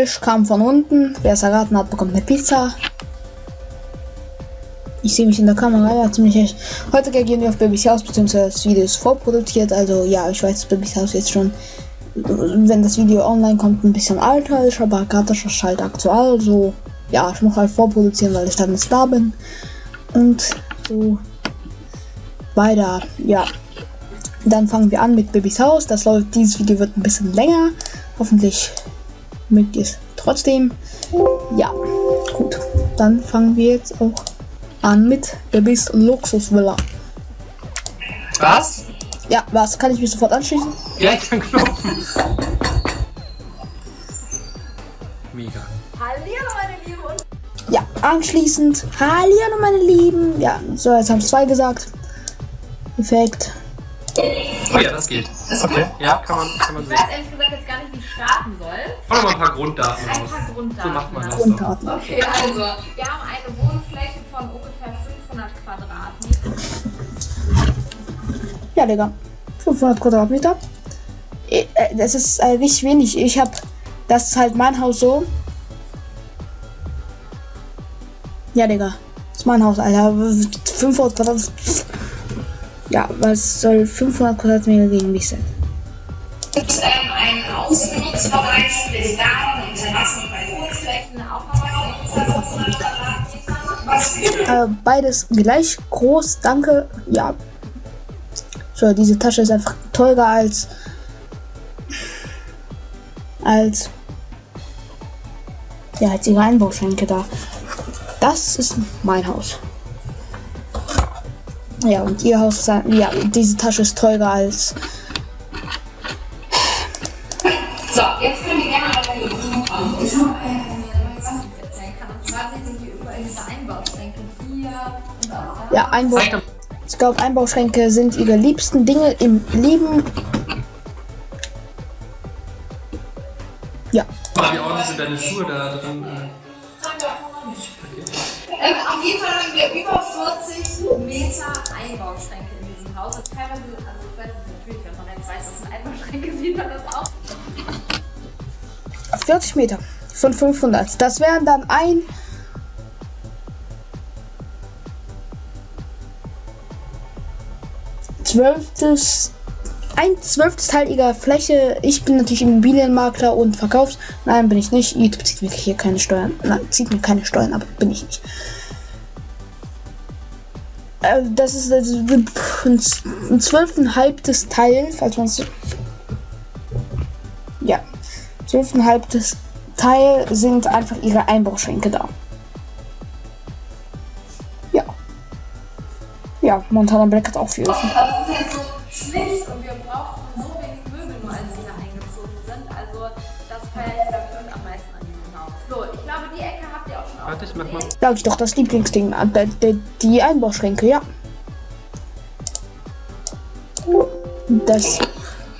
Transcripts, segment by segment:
Ich kam von unten. Wer es erraten hat, bekommt eine Pizza. Ich sehe mich in der Kamera, ja, ziemlich echt. Heute reagieren wir auf Babys Haus, beziehungsweise das Video ist vorproduziert. Also, ja, ich weiß, dass Babys Haus jetzt schon, wenn das Video online kommt, ein bisschen alter ist, aber gerade ist das halt aktuell. Also, ja, ich muss halt vorproduzieren, weil ich dann jetzt da bin. Und so weiter, ja. Dann fangen wir an mit Babys Haus. Das läuft, dieses Video wird ein bisschen länger. Hoffentlich mögt ihr es trotzdem. Ja, gut. Dann fangen wir jetzt auch an mit Babys Luxusvilla. Was? Ja, was? Kann ich mich sofort anschließen? Ja, ich kann klopfen. Mega. Hallihallo meine Lieben und Ja, anschließend. Hallihallo, meine Lieben. Ja, so, jetzt haben es zwei gesagt. Perfekt. Oh ja, das geht. Okay. Ja, kann man, kann man ich sehen. weiß ehrlich gesagt jetzt gar nicht, wie ich starten soll. Machen wir mal ein paar Grunddaten Ein raus. paar Grunddaten. So macht man das doch. Grunddaten. Okay, also wir haben eine Wohnfläche von ungefähr 500 Quadratmetern. Ja, Digga. 500 Quadratmeter. Äh, Das ist äh, nicht wenig. Ich hab. Das ist halt mein Haus so. Ja, Digga. Das ist mein Haus, Alter. 500 Quadratmeter. Ja, was soll 500 Quadratmeter gegen mich sein? gibt ähm, einen ausgenutzten Bereich mit Garten Terrassen und Balkonflächen. Auch nochmal so ungefähr 500 Quadratmeter. Was gibt Äh, beides gleich groß, danke. Ja. So, diese Tasche ist einfach teurer als. als. Ja, als ihre Einbauschränke da. Das ist mein Haus. Ja, und ihr Haus ein- Ja, diese Tasche ist teurer als. So, jetzt können wir gerne mal kommen. Ich habe eine Sache, die ich erzählen kann. Und zwar sind hier überall diese Einbauschränke hier und auch da. Ja, Einbau. Zeig doch Ich glaube, Einbauschränke sind ihre liebsten Dinge im Leben. Ja. mal, wie ordentlich sind deine Schuhe da drin? Meter Einbauschränke in diesem Haus. Und teilweise, also ich weiß natürlich, wenn man jetzt weiß, dass es Einbauschränke sieht man das auch. 40 Meter von 500. Das wären dann ein. Zwölftes. Ein zwölftes Teil ihrer Fläche. Ich bin natürlich Immobilienmakler und Verkaufs. Nein, bin ich nicht. YouTube zieht mir hier keine Steuern. Nein, zieht mir keine Steuern, aber bin ich nicht. Äh, Das ist also ein ein zwölfeinhalbtes Teil, falls man es. Ja. Zwölfeinhalbtes Teil sind einfach ihre Einbauschränke da. Ja. Ja, Montana Black hat auch viel. Das ist halt so schlicht und wir brauchten Warte, ich mach mal. Sag ich doch, das Lieblingsding. äh, Die, Einbauschränke, ja. Das,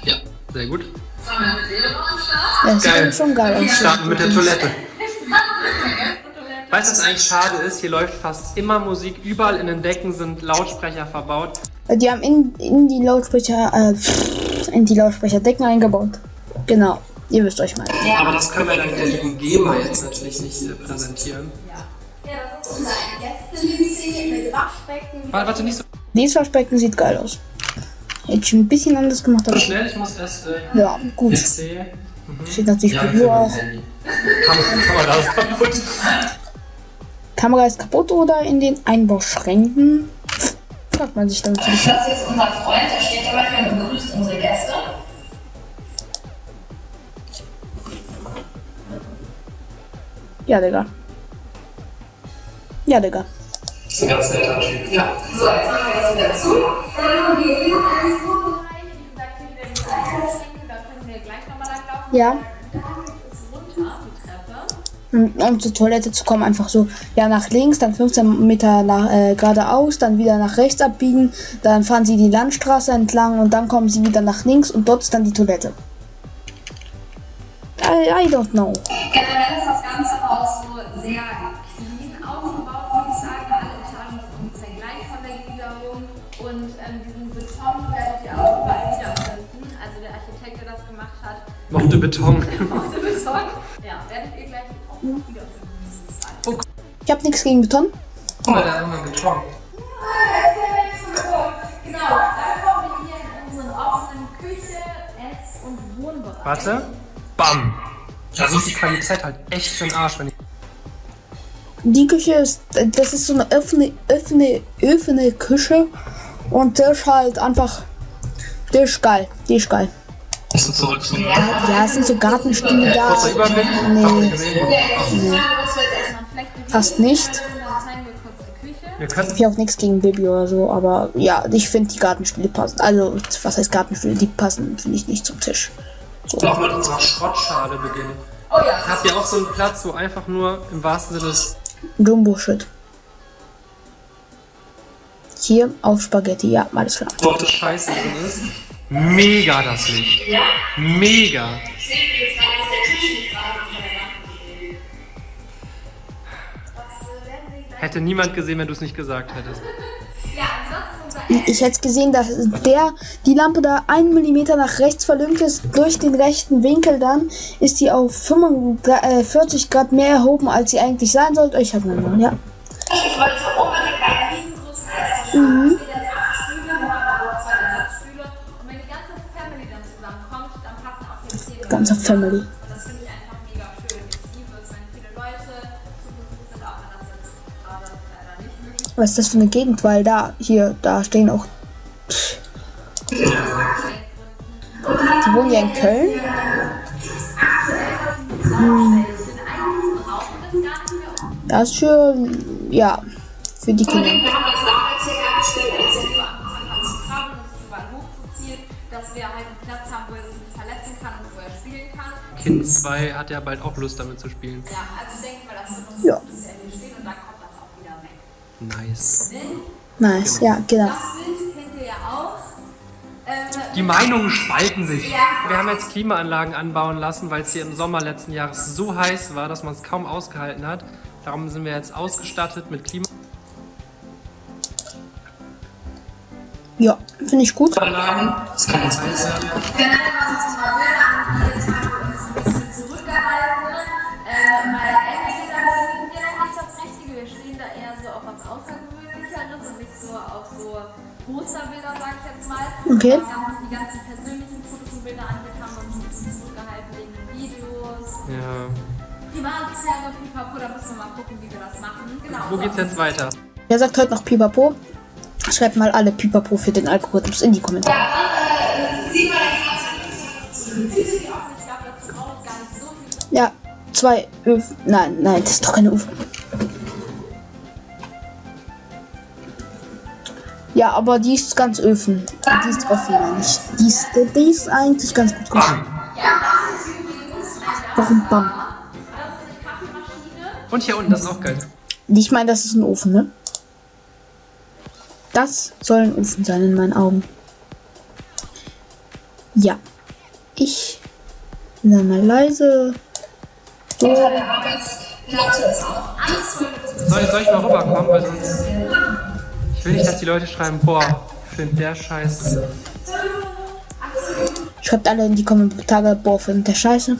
Ja, sehr gut. das Geil. schon geil aus. Starten mit der Toilette. Weißt du, was eigentlich schade ist? Hier läuft fast immer Musik. Überall in den Decken sind Lautsprecher verbaut. Die haben in, in die Lautsprecher, äh, in die Lautsprecherdecken eingebaut. Genau. Ihr wisst euch mal. Aber das können wir dann der lieben GEMA jetzt natürlich nicht äh, präsentieren. Ja, das ist unser Gäste-WC mit Waschbecken. Warte, warte, nicht so Dieses Waschbecken sieht geil aus. Hätte ich ein bisschen anders gemacht, aber schnell. Ich muss erst äh, ja, gut. PC. Steht natürlich Ja, ja, will auch. Kamera, ist kaputt. Kamera ist kaputt oder in den Einbauschränken? Fragt man sich dann. Das ist jetzt unser Freund, der steht immer hier und begrüßt unsere Gäste. Ja, Digga. Ja, Digga. ist ein ganz netter Typ. Ja. So, jetzt machen wir das wieder zu. Dann haben wir hier einen Bereich, wie gesagt, hier wieder diese Einbauschränke, da können wir gleich nochmal langlaufen. Ja. Da geht es runter, die Treppe. Um, um zur Toilette zu kommen, einfach so, ja, nach links, dann 15 Meter nach, äh, geradeaus, dann wieder nach rechts abbiegen, dann fahren sie die Landstraße entlang und dann kommen sie wieder nach links und dort ist dann die Toilette. I, I don't know. Generell wiederfinden. Also der Architekt, der das gemacht hat, Mochte Beton. mochte Beton. Ja, werdet Ich habe nichts gegen Beton. Guck mal, da haben wir Beton. Genau, dann kommen wir hier in unseren offenen Küche, Ess- und Wohnbereich. Warte. Bam. Da ist die Qualität halt echt für den Arsch, wenn ich. Die Küche ist, das ist so eine offene, offene, offene Küche. Und der ist halt einfach, der ist geil, die ist geil. Du zurück zum Ja, es sind so Gartenstühle da. Kurzer Überblick. Nee. Gesehen. Fast nicht. Ich habe auch nichts gegen Baby oder so, aber ja, ich finde die Gartenstühle passen. Also, was heißt Gartenstühle? Die passen, finde ich, nicht zum Tisch. auch mit unserer Schrottschale beginnen. Oh ja. Habt ihr auch so einen Platz, wo einfach nur im wahrsten Sinne des Jumbo-Shit. Hier auf Spaghetti, ja, alles klar. Wortes Scheiße drin ist? Mega das Licht. Mega. Ich sehe jetzt gerade, dass der Tisch nicht gerade unter der Lampe steht. Hätte niemand gesehen, wenn du es nicht gesagt hättest. Ja, Ich hätte gesehen, dass der, die Lampe da einen Millimeter nach rechts verlümpt ist, durch den rechten Winkel dann, ist die auf 45 Grad mehr erhoben, als sie eigentlich sein sollte. Ich habe eine ja. Ich wollte unbedingt einen riesengroßen Esstisch Mhm. Nicht möglich Was ist das für eine Gegend? Weil da, hier, da stehen auch. Die wohnen ja in Köln. Hm. Das ist für, ja, für die Kinder. Kind 2 hat ja bald auch Lust damit zu spielen. Ja, also ich denke mal, das wird uns Ja. bis hier steht und dann kommt das auch wieder weg. Nice. Nice, ja, genau. Das Bild kennt ihr ja auch. Ähm, Die Meinungen spalten sich. Ja. Wir haben jetzt Klimaanlagen anbauen lassen, weil es hier im Sommer letzten Jahres so heiß war, dass man es kaum ausgehalten hat. Darum sind wir jetzt ausgestattet mit Ja, finde ich gut. Klimaanlagen. Das kann jetzt Außergewöhnlicheres und nicht so auf so Posterbilder, sag ich jetzt mal. Okay. Was ganz, die ganzen persönlichen Fotos und Bilder angeht, haben wir uns ein bisschen zurückgehalten wegen den Videos. Ja. Privatsphäre, pipapo, da müssen wir mal gucken, wie wir das machen. Genau. Wo geht's jetzt weiter? Wer sagt heute noch Pipapo? Schreibt mal alle Pipapo für den Algorithmus in die Kommentare. Sieh mal ich gar nicht so viel. Ja, zwei Öfen. Nein, nein, das ist doch keine Öfen. Ja, aber die ist ganz Öfen. Die ist offen, meine ich. Die ist, die ist eigentlich ganz gut gemacht. Warum Bam? Und hier unten, das ist auch geil. Ich meine, das ist ein Ofen, ne? Das soll ein Ofen sein in meinen Augen. Ja. Ich bin dann mal leise. So. Soll, soll ich mal rüberkommen? Weil sonst. Ich will nicht, dass die Leute schreiben, boah, find der Scheiß. Schreibt alle in die Kommentare, boah, findet der Scheiße.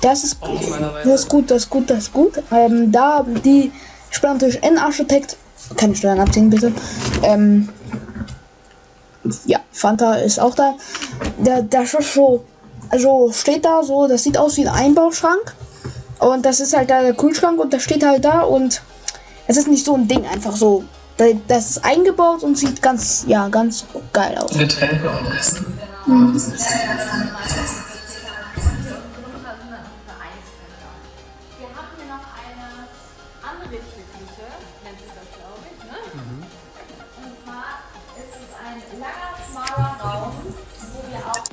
Das ist gut. Das ist gut, das ist gut, das ist gut. Ähm, da die Steuerntisch N-Architekt, keine Steuern abziehen bitte. Ähm, ja, Fanta ist auch da. Der, der ist so, also steht da so, das sieht aus wie ein Einbauschrank. Und das ist halt da der Kühlschrank und das steht halt da und es ist nicht so ein Ding, einfach so. Da- Das ist eingebaut und sieht ganz, ja, ganz geil aus. Getränke und Essen. Wir haben hier noch eine Anrichteküche, nennt sich das, glaube ich. Ne? Und zwar ist es ein langer, schmaler Raum, wo wir auch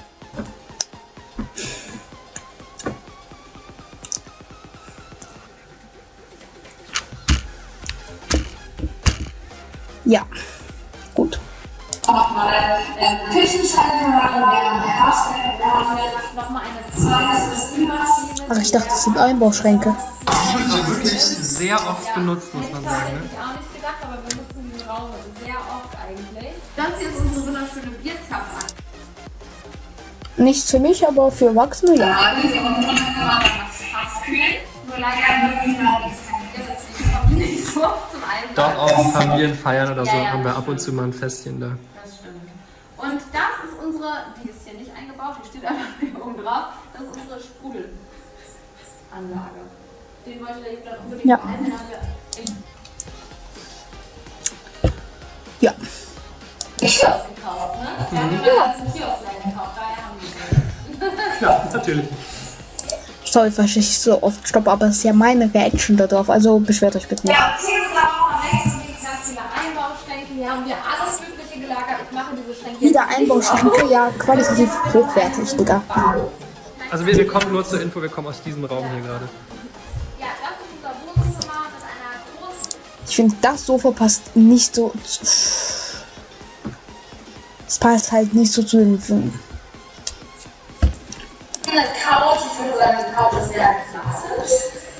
Nochmal ähm, Küchenschrank haben wir, haben wir nochmal eine zweite. Ach, ich dachte, das sind Einbauschränke. Also wirklich sehr oft benutzt, muss man sagen. Hätte Ne? ich auch nicht gedacht, aber wir nutzen diesen Raum sehr oft eigentlich. Das hier ist unsere wunderschöne Bierzapfanlage. Nichts für mich, aber für Erwachsene ja. Ja, man dann das Fass kühlen. Nur leider mögen wir die nicht Einsatz. Doch auf Familienfeiern oder so haben wir ab und zu mal ein Festchen da. Das stimmt. Und das ist unsere, die ist hier nicht eingebaut, die steht einfach hier oben drauf. Das ist unsere Sprudelanlage. Den wollte der Jutta unbedingt Ja. Ja. Kiosk gekauft, ne? Kiosk gekauft, daher haben wir den. Ja, natürlich. Sorry, falls ich so oft stoppe, aber es ist ja meine Reaction da drauf. Also beschwert euch bitte nicht. Ja, hier sind auch am nächsten es ganz viele Einbauschränke. Hier haben wir alles Mögliche gelagert. Ich mache diese Schränke Wieder jetzt Einbauschränke, ja, qualitativ hochwertig, Digga. Also wir, wir kommen nur zur Info, wir kommen aus diesem Raum hier gerade. Ja, das ist unser Wohnzimmer mit einer großen Ich finde, das Sofa passt nicht so. Es passt halt nicht so zu den Filmen. Eine Couch, ich würde sagen, Couch ist sehr klassisch.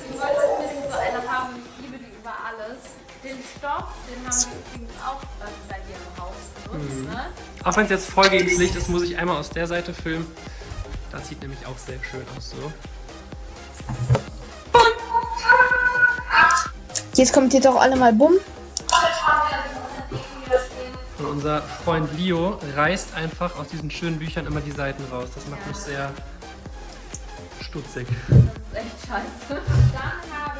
Ich wollte unbedingt so eine haben, ich liebe die über alles. Den Stoff, den haben wir übrigens auch bei dir im Haus benutzt, ne? Auch wenn es jetzt voll gegen das Licht ist, muss ich einmal aus der Seite filmen. Das sieht nämlich auch sehr schön aus so. Jetzt kommt jetzt auch alle mal bumm. Und unser Freund Leo reißt einfach aus diesen schönen Büchern immer die Seiten raus. Das macht mich sehr stutzig. Das ist echt scheiße. Dann haben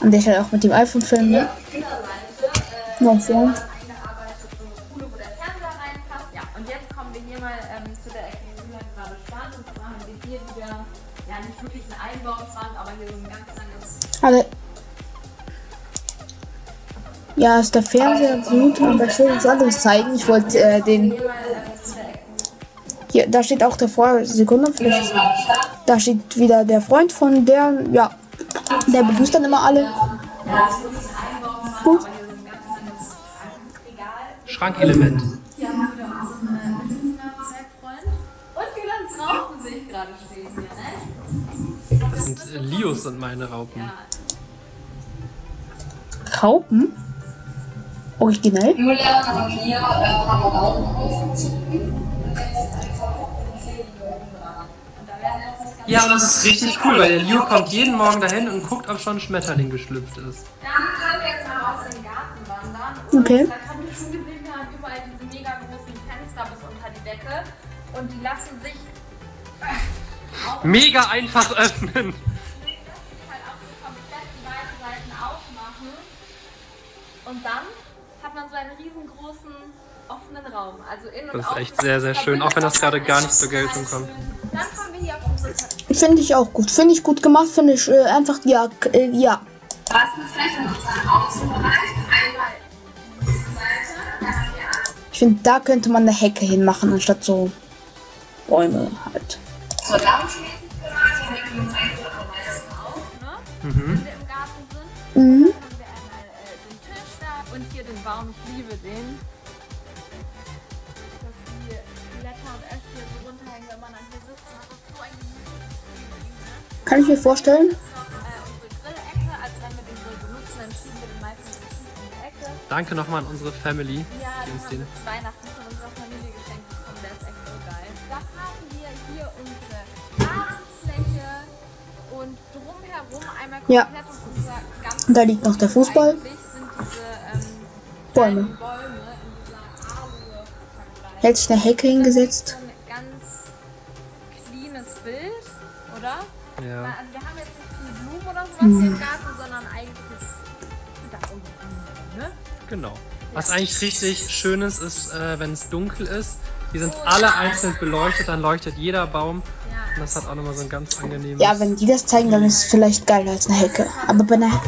wir An der Stelle auch mit dem iPhone filmen, ne? äh, Ja, ja. Einbauschrank, aber hier so ein ganz langes Alle. Ja, ist der Fernseher gut, aber ich will uns anderes zeigen. Ich wollte äh, den. hier da steht auch der Freund. Sekunde, vielleicht. Da steht wieder der Freund von der. Ja, der begrüßt dann immer alle. Ja, das Das sind äh, meine Raupen. Ja, Raupen? Originell? Äh. Ja, und das ist richtig cool, weil der Leo kommt jeden Morgen dahin und guckt, ob schon ein Schmetterling geschlüpft ist. Dann können wir jetzt mal raus in den Garten wandern. Und Okay. Da haben wir schon gesehen, wir haben überall diese mega großen Fenster bis unter die Decke. Und die lassen sich auch Mega einfach öffnen. Und dann hat man so einen riesengroßen offenen Raum. Also in und Das ist echt sehr, sehr schön, auch wenn das gerade gar nicht zur Geltung kommt. Dann kommen wir hier auf unsere. Finde ich auch gut. Finde ich gut gemacht. Finde ich äh, einfach, ja, äh, ja. Außenbereich. Einmal diese Seite. Ich finde, da könnte man eine Hecke hinmachen, anstatt so Bäume halt. zur Lounge-Bereich, hier nehmen wir uns eigentlich am meisten auf. ne? Mhm. Wenn wir im Garten sind. Mhm. Tief in die Ecke. Danke nochmal an unsere Family, Ja, die uns den Weihnachten von unserer Familie geschenkt bekommen. Der ist echt so geil. Dann haben wir hier unsere Rasenfläche und drumherum einmal Ja. komplett um unser ganzes Und da liegt noch der Fußball. Diese ähm, Bäume. Bäume. Hält sich eine Hecke hingesetzt. Hier im Garten, sondern eigentlich ist da unsere Blumen, ne? Genau. Was eigentlich richtig schön ist, ist, äh, wenn es dunkel ist. Die sind alle einzeln beleuchtet, dann leuchtet jeder Baum. Ja. Und das hat auch nochmal so ein ganz angenehmes. Ja, wenn die das zeigen, dann ist es vielleicht geiler als eine Hecke. Aber bei einer,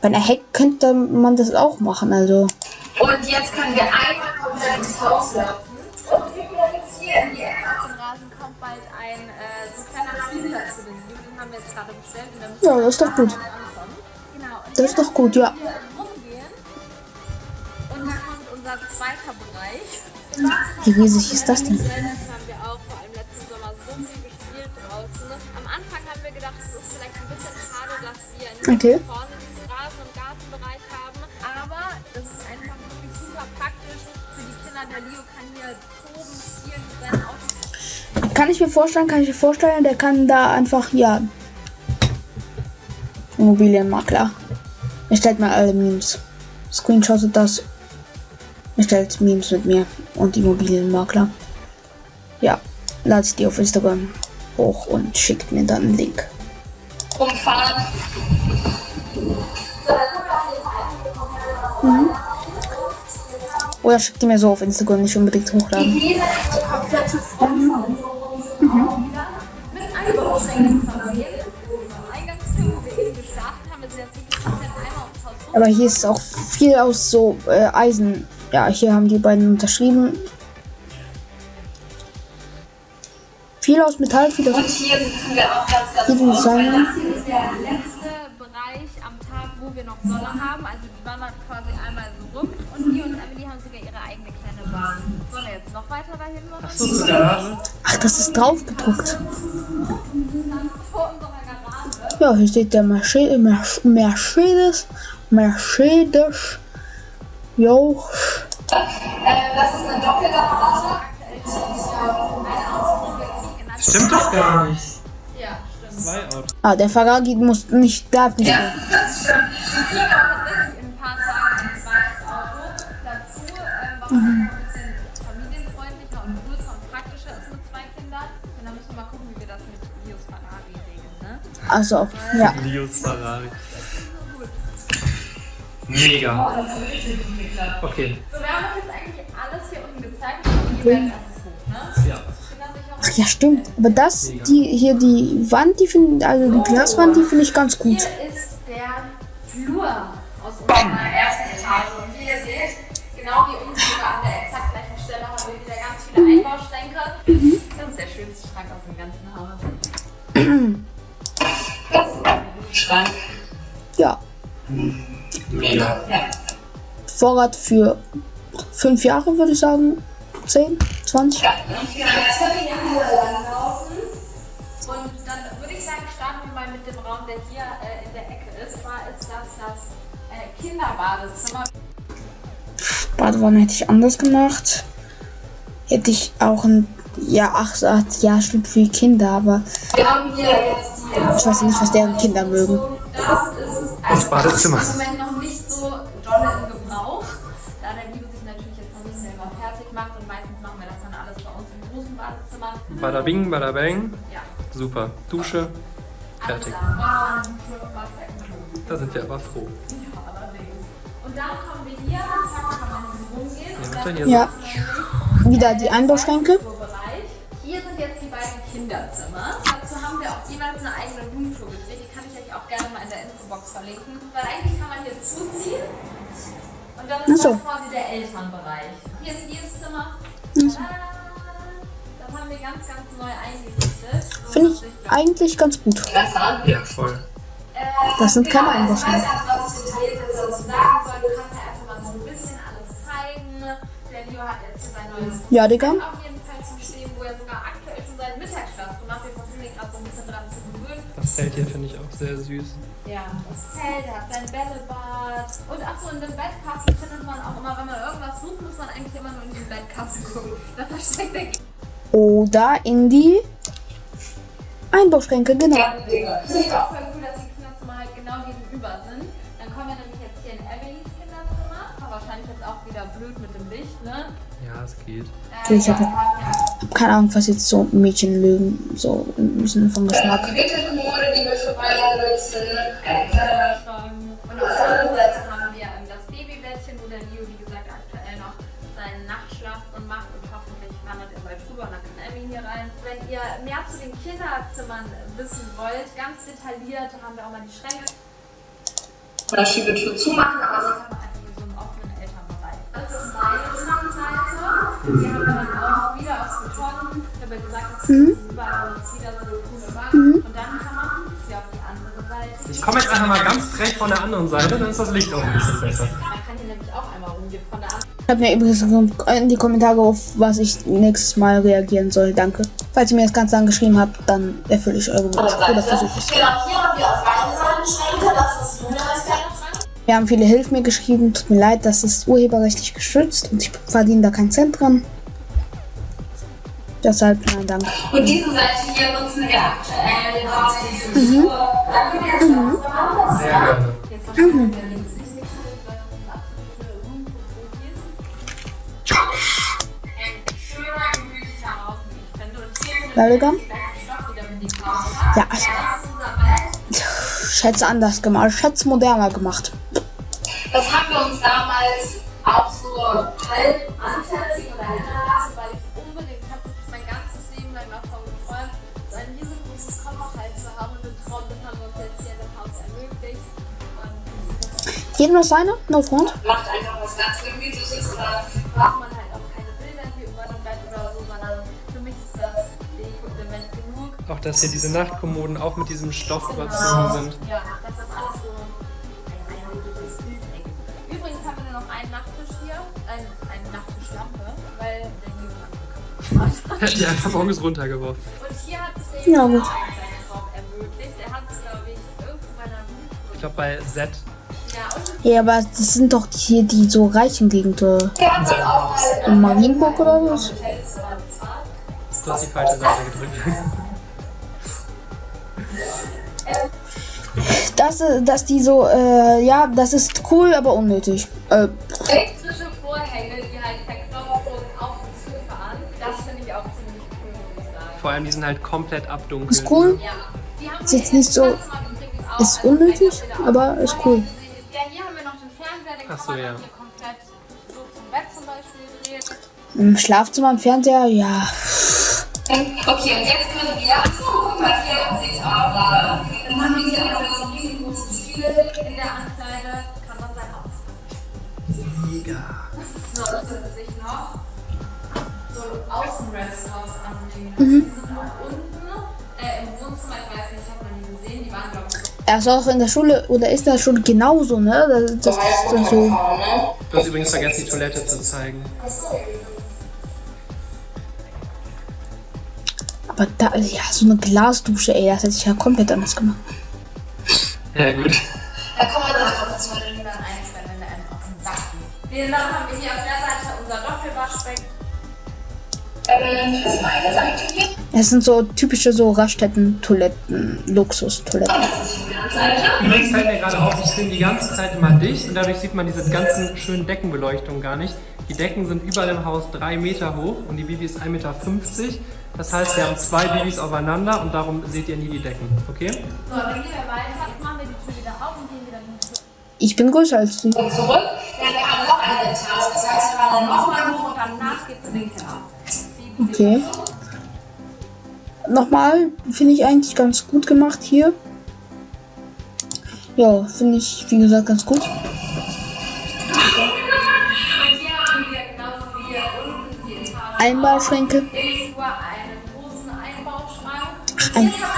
bei einer Hecke könnte man das auch machen. Also, Und jetzt können wir einmal komplett ins Haus laufen. Haben wir jetzt gerade bestellt Ja, das ist doch gut. Genau. Und das ist doch gut, ja. Und da kommt unser zweiter Bereich. Wie riesig ist das denn? Das haben wir auch vor allem letzten Sommer so viel gespielt draußen. Am Anfang haben wir gedacht, es ist vielleicht ein bisschen schade, dass wir Okay. vorne diesen Rasen- und Gartenbereich haben. Aber das ist einfach wirklich super praktisch für die Kinder. Der Leo kann hier oben spielen Autos. Kann ich mir vorstellen, kann ich mir vorstellen, der kann da einfach, ja. Immobilienmakler. Erstellt mal alle Memes. Screenshottet das. Erstellt Memes mit mir und Immobilienmakler. Ja, ladet die auf Instagram hoch und schickt mir dann einen Link. Umfahren. Oder schickt die mir so auf Instagram, nicht unbedingt hochladen. Jeder eben haben, einmal ums Haus. Aber hier ist auch viel aus so äh, Eisen. Ja, hier haben die beiden unterschrieben. Viel aus Metall, viel aus Und hier sitzen wir auch ganz, ganz Hier das hier ist der letzte Bereich am Tag, wo wir noch Sonne haben. Also die wandert quasi einmal so rum. Und die und Emily haben sogar ihre eigene kleine Bahn. Sollen wir jetzt noch weiter dahin machen? Ach das ist drauf Ja, hier steht der Mercedes, Mer- Mercedes, Mercedes, jo, äh, das ist eine Doppelgarage. Stimmt doch gar nicht. Ja, stimmt. Ah, der Ferrari muss nicht, darf nicht. Ja, das stimmt. Also, ja. Lios Ferrari. Mega. Okay, So, wir haben euch jetzt eigentlich alles hier unten gezeigt. Und erstes hoch, ne? ja. Ach ja, stimmt. Aber das, die, hier die Wand, die finde also die Glaswand, die finde ich ganz gut. Hier ist der Flur aus unserer ersten Etage. Und wie ihr seht, genau wie unten sogar an der exakt gleichen Stelle haben wir wieder ganz viele Einbauschränke. Das ist der schönste Schrank aus dem ganzen Haus. Schrank. Ja, Mega. Vorrat für fünf Jahre, würde ich sagen. 10, 20. Und dann würde ich sagen, starten wir mal mit dem Raum, der hier äh, in der Ecke ist. Zwar ist das das äh, Kinderbadezimmer. Badewanne hätte ich anders gemacht. Hätte ich auch ein, ja, ach, acht, ja, stimmt für Kinder, aber Wir haben hier jetzt ich weiß nicht, was deren Kinder mögen. Das Badezimmer. im Moment noch nicht so dolle im Gebrauch, da der Liebe sich natürlich jetzt noch nicht selber fertig macht und meistens machen wir das dann alles bei uns im großen Badezimmer. Bada bing, bada bang. Ja, Super. Dusche. Fertig. da. Sind wir aber froh. Ja, allerdings. Und dann kommen wir hier, zack, kann man rumgehen. Ja, Wieder die Einbauschränke. Hier sind jetzt die beiden Kinderzimmer. Verlinken. Weil eigentlich kann man hier zuziehen. Und dann ist so. das quasi der Elternbereich. Hier ist jedes Zimmer. Das haben wir ganz, ganz neu eingerichtet. So, Finde ich eigentlich ganz gut. Ja, voll. Äh, Das sind keine genau, Einbauschränke. Ich weiß ja, was ich detailliert jetzt dazu sagen soll. Du kannst ja einfach mal so ein bisschen alles zeigen. Der Leo hat jetzt hier sein neues Ja, Digga. auf jeden Fall zum Stehen, wo er sogar aktuell schon seit Mittagsschlaf gemacht Wir versuchen ihn gerade so ein bisschen dran zu gewöhnen. Das Zelt hier finde ich auch sehr süß. Ja, das Zelt, er hat sein Bällebad. Und ach so, in dem Bettkasten findet man auch immer, wenn man irgendwas sucht, muss man eigentlich immer nur in den Bettkasten gucken. Da versteckt er Oder in die Einbauschränke, genau. Ich finde es auch voll cool, dass die Kinderzimmer halt genau gegenüber sind. Dann kommen wir nämlich jetzt hier in Emilys Kinderzimmer. War wahrscheinlich jetzt auch wieder blöd mit dem Licht, ne? Ja, es geht. Äh, Ich hab- ja, wir haben ja Hab keine Ahnung, was jetzt so Mädchen mögen. So im Sinne von Geschmack. Nutzen. Äh, Und auf der anderen Seite haben wir ähm, das Babybettchen, wo der Leo, wie gesagt, aktuell noch seinen Nachtschlaf macht und hoffentlich wandert er bald drüber und dann kann Emmy hier rein. Wenn ihr mehr zu den Kinderzimmern wissen wollt, ganz detailliert, haben wir auch mal die Schränke. Oder Schiebetür zumachen, aber Das haben wir Elternbereich. Das ist meine Zimmerseite. Die haben wir dann auch wieder aus Beton. Ich habe ja gesagt, das ist überall uns wieder so eine coole Wand. Und dann kann man hier auf die andere Seite. Ich komme jetzt einfach mal ganz frech von der anderen Seite, dann ist das Licht auch ein bisschen besser. Man kann hier nämlich auch einmal rumgehen von der anderen Schreibt mir übrigens in die Kommentare auf, was ich nächstes Mal reagieren soll. Danke. Falls ihr mir das Ganze angeschrieben habt, dann erfülle ich eure Wünsche. Oder versuche es. Genau, hier haben wir auf beiden Seiten Schränke. Das ist kleiner Schrank. Wir haben viele Hilfe mir geschrieben. Tut mir leid, das ist urheberrechtlich geschützt und ich verdiene da keinen Cent dran. Deshalb, nein, danke. Und diese Seite hier nutzen wir aktuell hauptsächlich jetzt mhm. Sehr gerne. Hier so Ja, Ja, schätze anders gemacht. Schätze moderner gemacht. Das haben wir uns damals auch so halb anfertigen oder hinterlassen, weil ich Unbedingt, ich habe mein ganzes Leben lang davon geträumt, so ein riesengroßes Kofferteil zu haben und den Traum, den haben wir uns jetzt hier dem Haus ermöglicht. Und Jedem das seine? No front? macht einfach was ganz Gemütliches oder braucht man Auch dass hier diese Nachtkommoden auch mit diesem Stoff überzogen sind. Ja, dass das alles so ein einheitliches Bild ergibt. Übrigens haben wir nur noch einen Nachttisch hier, ein, eine Nachttischlampe, weil der ist. Die einfach morgens runtergeworfen. Und hier hat sich der Ja, Junge gut. auch seinen Traum ermöglicht. Er hat es, glaube ich, irgendwo bei einer Ich glaube bei Z. Ja, und Ja, aber das sind doch die hier die so reichen Gegenden. haben das auch In Marienburg oder was? Du hast die falsche Seite gedrückt. Das, äh, dass die so, äh, ja, das ist cool, aber unnötig. Äh, elektrische Vorhänge, die halt per Knopfdruck auf und zu fahren, das finde ich auch ziemlich cool, muss ich sagen. Vor allem die sind halt komplett abdunkelt. ist cool. Ja, die haben Ist jetzt nicht so, ist unnötig, aber ist cool. Ja, hier haben wir noch den Fernseher, den Ach kann so, man ja. hier komplett so zum Bett zum Beispiel drehen. Im Schlafzimmer, im Fernseher, ja. Okay, und jetzt können wir. Achso, guck mal, hier sehe ich auch gerade. Mega. So, das ist sich noch so Außenrestaurants anbringen. Mhm. Die sind auch unten äh, im Wohnzimmer. Ich weiß nicht, hat man die gesehen? Die waren, glaube ich, Er ist auch in der Schule, oder ist das schon genauso, ne? Das, das, das, das so. Du hast übrigens vergessen, die Toilette zu zeigen. Aber da, ja, so eine Glasdusche, ey, das hätte ich ja komplett anders gemacht. Ja, gut. Da kann man Dann haben wir hier auf der Seite unser Doppelwaschbecken. ähm. Es sind so typische so Raststätten-Toiletten, Luxus-Toiletten. Übrigens fällt mir gerade auf, ich filme die ganze Zeit immer dicht und dadurch sieht man diese ganzen schönen Deckenbeleuchtungen gar nicht. Die Decken sind überall im Haus drei Meter hoch und die Bibi ist 1,50 Meter. Das heißt, wir haben zwei Bibis aufeinander und darum seht ihr nie die Decken. Okay? So, dann gehen wir weiter. Jetzt machen wir die Tür wieder auf und gehen wieder in die Tür. Ich bin größer als die. Und zurück. Denn wir haben noch eine Etage. Das heißt, wir dann nochmal hoch und dann Danach geht's in den Keller. Okay. Nochmal, finde ich eigentlich ganz gut gemacht hier. Ja, finde ich, wie gesagt, ganz gut. Und hier haben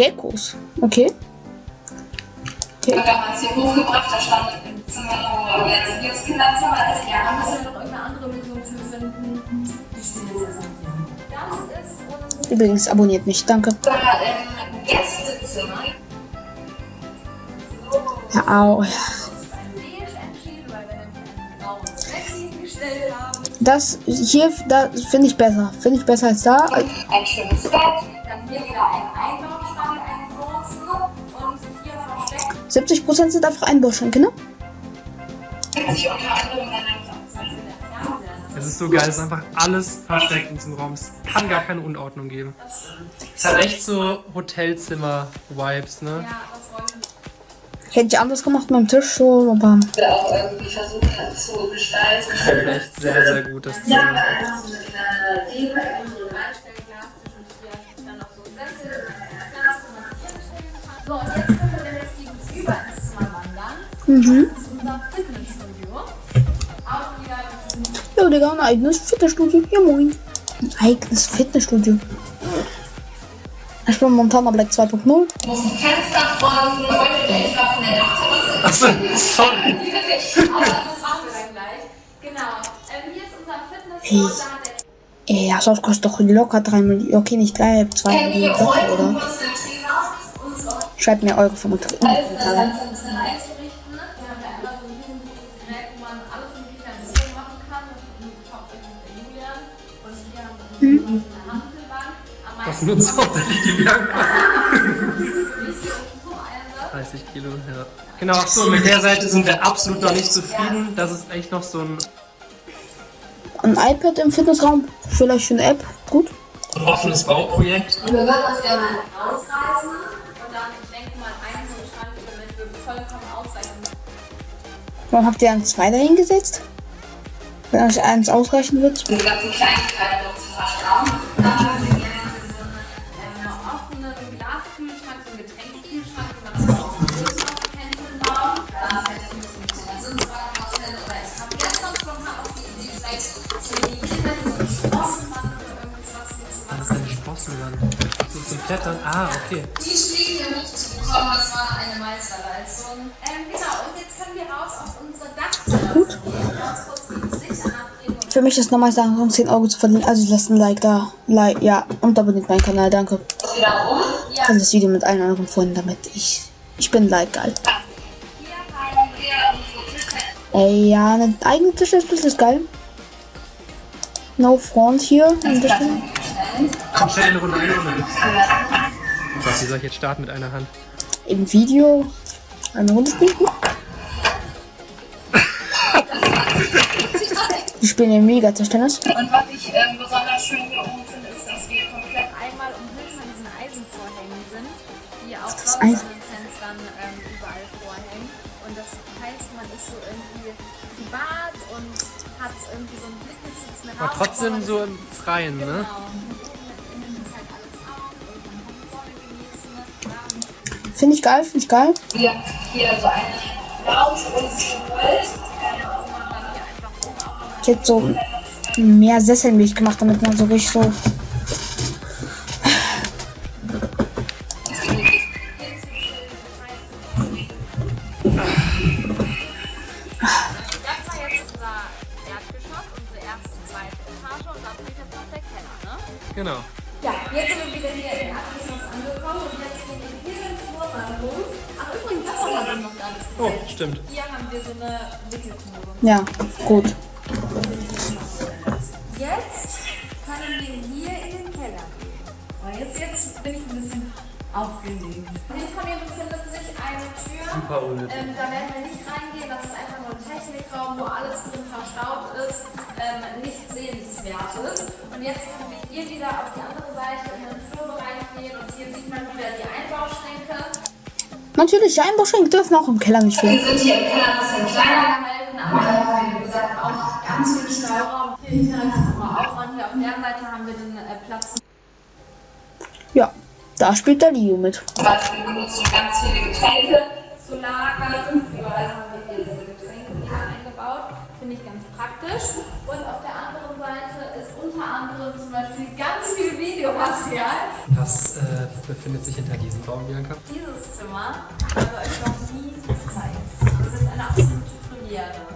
Geckos. Okay. Wir haben uns hier hochgebracht. Da stand im Zimmer, wo jetzt, jetzt Kinderzimmer ist. Da Ja, müssen wir noch irgendeine andere Lösung für finden. Stehen jetzt. Das ist Übrigens, abonniert mich. Danke. ähm, Gästezimmer. Ja, au. Das hier, da finde ich besser. Finde ich besser als da. Ein schönes Bett. Dann hier wieder ein 70 Prozent sind einfach einbauschränke, genau. also ne? Es ist so geil, es ist einfach alles versteckt in diesem Raum. Es kann gar keine Unordnung geben. Es hat echt so Hotelzimmer-Vibes, ne? Hätte ich anders gemacht mit dem Tisch schon, aber. Ich Auch irgendwie versucht hat zu gestalten. Das ist echt sehr, sehr gut, das Zimmer. Ja, so eine kleine Deko, so ein Einstellglas zwischen vier, dann noch so ein Sessel, Glas, wo man vier Bestände hat diesem Ja, Digga, ein eigenes Fitnessstudio. Ja, moin. Ein eigenes Fitnessstudio. Ich bin Montana Black 2.0. muss ein Fenster von heute der extra von der Dachterrasse. Achso, sorry. Aber das machen wir dann gleich. Genau. Ähm, hier ist unser Fitnessstudio. Da hat der Ey, das Haus kostet doch locker 3 Millionen. Okay, nicht 3, 2 Kennt ihr man alles mit Kindern in Ruhe machen kann, hauptsächlich bei Julian. Und hier haben mhm. eine hm? Handelbank. Das nutzt hauptsächlich die Bianca. 30 Kilo, ja. Genau, achso, mit der Seite sind wir absolut noch nicht zufrieden. Das ist echt noch so ein. Ein iPad im Fitnessraum, vielleicht eine App, gut. Ein offenes Bauprojekt. Und Wir werden das gerne rausreißen. Warum habt ihr einen zwei dahin gesetzt? Wenn euch eins ausreichen wird. Diese ganzen Kleinigkeiten noch zu verstauen. Dann würden wir einen ähm, offenen Glaskühlschrank, so einen Getränkekühlschrank, man das auch dem Kühlschrank hinbauen. da vielleicht ein bisschen mit der Sitzbank vorstellen. Oder ich habe gestern spontan auf die Idee, vielleicht für die Kinder die so einen Sprossen machen oder irgendwas mit zu Das machen. ist ein Sprossen dann. So zum Klettern. Ah, okay. Die Stiege hier hochzubekommen, das war eine Meisterleistung. Ähm, genau, und jetzt können wir raus auf unsere Dachterrasse gehen. Anabdrehen und Für mich ist nochmal sagen, um 10 Euro zu verdienen. Also lasst ein Like da. Like, ja. Und abonniert meinen Kanal, danke. Wieder um. Und das Video mit allen anderen Freunden, damit ich. Ich bin Like geil. Hier haben wir unsere Tischdecke. Ey, ja, eine eigene Tischlerspitze ist geil. No Front hier. Komm, schnell eine Runde, eine Runde. Was, wie soll ich jetzt starten mit einer Hand? Im Video eine Runde spielen. Wir spielen ja mega Tischtennis. Und was ich ähm, besonders schön hier oben finde, ist, dass wir komplett einmal umhüllt von diesen Eisenvorhängen sind, die auch sonst an den Fenstern ähm, überall vorhängen. Und das heißt, man ist so irgendwie privat und hat irgendwie so einen blickgeschützten Raum. Aber trotzdem so im Freien, ne? Genau. Und Finde ich geil, finde ich geil. wir hier so für uns geholt. Ich hätte so mehr Sesselmilch gemacht, damit man so richtig so. Ja, gut. Jetzt können wir hier in den Keller gehen. Jetzt, jetzt bin ich ein bisschen aufgeregt. Hinter mir befindet sich eine Tür. Super unnötig. Ähm, da werden wir nicht reingehen, das ist einfach nur ein Technikraum, wo alles drin verstaut ist, ähm, nichts Sehenswertes. Und jetzt können wir hier wieder auf die andere Seite in den Flurbereich gehen und hier sieht man wieder die Einbauschränke. Natürlich, die Einbauschränke dürfen auch im Keller nicht Wir fehlen. sind hier im Keller ein bisschen kleiner da spielt der Leo mit. Zum Beispiel benutzen ganz viele Getränke zu lagern. Überall haben wir hier diese Getränke wieder eingebaut. Finde ich ganz praktisch. Und auf der anderen Seite ist unter anderem zum Beispiel ganz viel Videomaterial. Was äh, befindet sich hinter diesem Raum, Bianca? Dieses Zimmer habe ich euch noch nie gezeigt. Das ist eine absolute Premiere.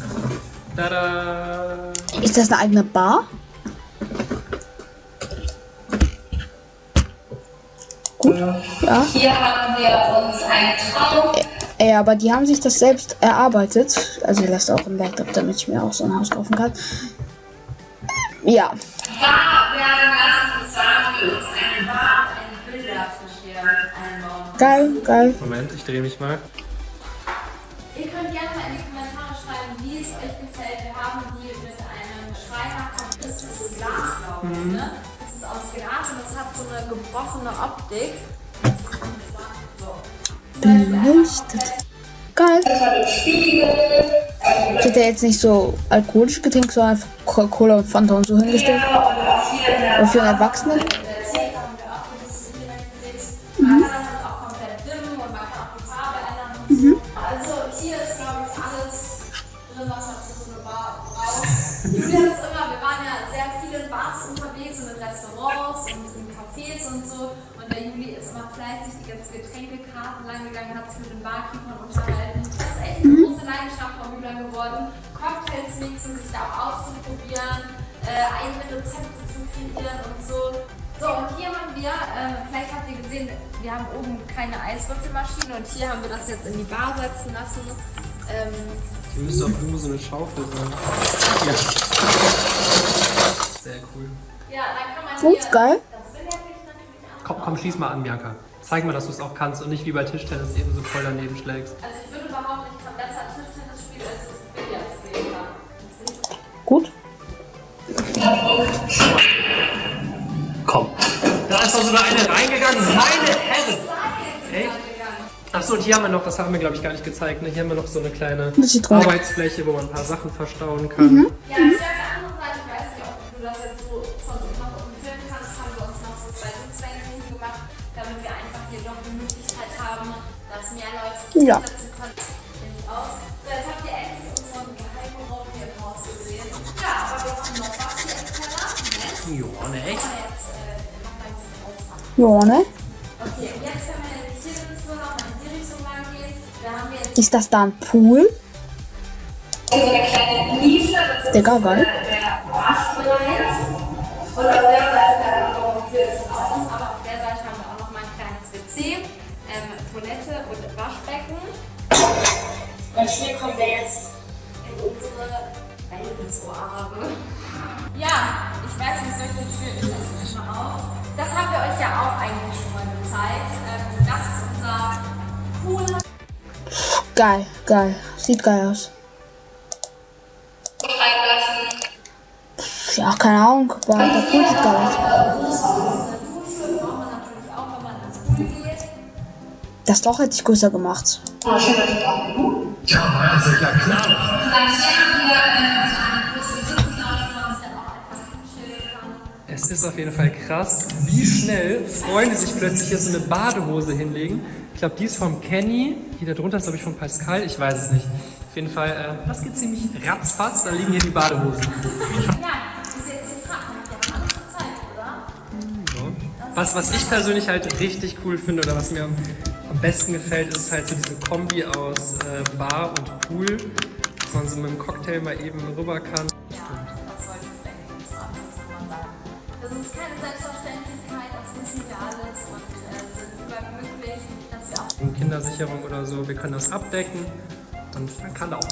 Aufmachen? Tada! Ist das eine eigene Bar? Gut, ja. Hier haben wir uns einen Traum. Ey, aber die haben sich das selbst erarbeitet. Also lasst auch ein Like da, damit ich mir auch so ein Haus kaufen kann. Ja, geil, geil. Moment, ich drehe mich mal. Ne? Das ist aus Glas und das hat so eine gebrochene Optik. So. Beleuchtet. Geil. Ich hätte jetzt nicht so alkoholische Getränke, sondern Coca-Cola und Fanta und so hingestellt. Aber für einen den Barkeepern unterhalten. Das ist echt eine große Leidenschaft von Julian geworden. Cocktails mixen, sich da auch auszuprobieren, äh, eigene Rezepte zu kreieren und so. So, und hier haben wir, äh, vielleicht habt ihr gesehen, wir haben oben keine Eiswürfelmaschine und hier haben wir das jetzt in die Bar setzen lassen. Ähm, Hier müsste auch irgendwo so eine Schaufel sein. Ja. Sehr cool. Ja, dann kann man hier, geil. das will er natürlich auch. Komm, komm, schließ mal an, Bianca. Zeig mal, dass du es auch kannst und nicht wie bei Tischtennis eben so voll daneben schlägst. Also ich würde behaupten, ich kann besser Tischtennis spielen, als ich Billard. Gut. Komm. Da ist doch sogar eine reingegangen. Meine Herren. Echt? Achso, und hier haben wir noch, das haben wir glaube ich gar nicht gezeigt, ne? hier haben wir noch so eine kleine Das. Arbeitsfläche, wo man ein paar Sachen verstauen kann. Ja, aufmachen. Ja, ne? Okay, und jetzt können wir nämlich hier den Flur noch mal in die Richtung lang gehen. Da haben wir jetzt Ist das da ein Pool? So eine kleine Nische, das ist Digga, geil. der Waschbereich. Und auf der Seite Und hier kommen wir jetzt in unsere Wellnessoase. Ja, ich weiß nicht, solche Tür ich lasse mich mal auf. Das haben wir euch ja auch eigentlich schon mal gezeigt. Ähm, das ist unser Pool. Geil, geil. Sieht geil aus. Ja, keine Ahnung, aber der Pool sieht geil aus. Das Loch hätte ich größer gemacht. Ja, also ja klar. Und dann hier haben wir so eine große Sitzlounge, wo man sich dann auch einfach chillen kann. Es ist auf jeden Fall krass, wie schnell Freunde sich plötzlich hier so eine Badehose hinlegen. Ich glaube, die ist vom Kenny. Hier darunter ist, glaube ich, von Pascal. Ich weiß es nicht. Auf jeden Fall, äh, das geht ziemlich ratzfatz. Da liegen hier die Badehosen. Ja, ist? Was, was ich persönlich halt richtig cool finde oder was mir am, besten gefällt, ist halt so diese Kombi aus äh, Bar und Pool, dass man so mit dem Cocktail mal eben rüber kann. Ja, das ich zum Abschluss nochmal sagen. Das ist keine Selbstverständlichkeit, das wissen wir alles und äh, sind überglücklich, dass wir auch Und Kindersicherung oder so, wir können das abdecken und man kann da auch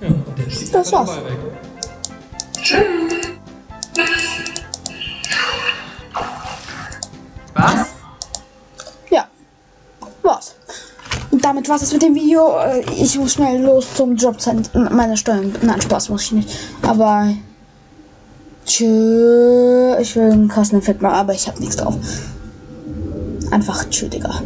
Ja, und der schießt Das den war's. Ball weg. Damit war's mit dem Video. Äh, Ich muss schnell los zum Jobcenter. Meine Steuern. Nein, Spaß muss ich nicht. Aber. Tschö. Ich will einen krassen Effekt machen, aber ich hab nichts drauf. Einfach tschö, Digga.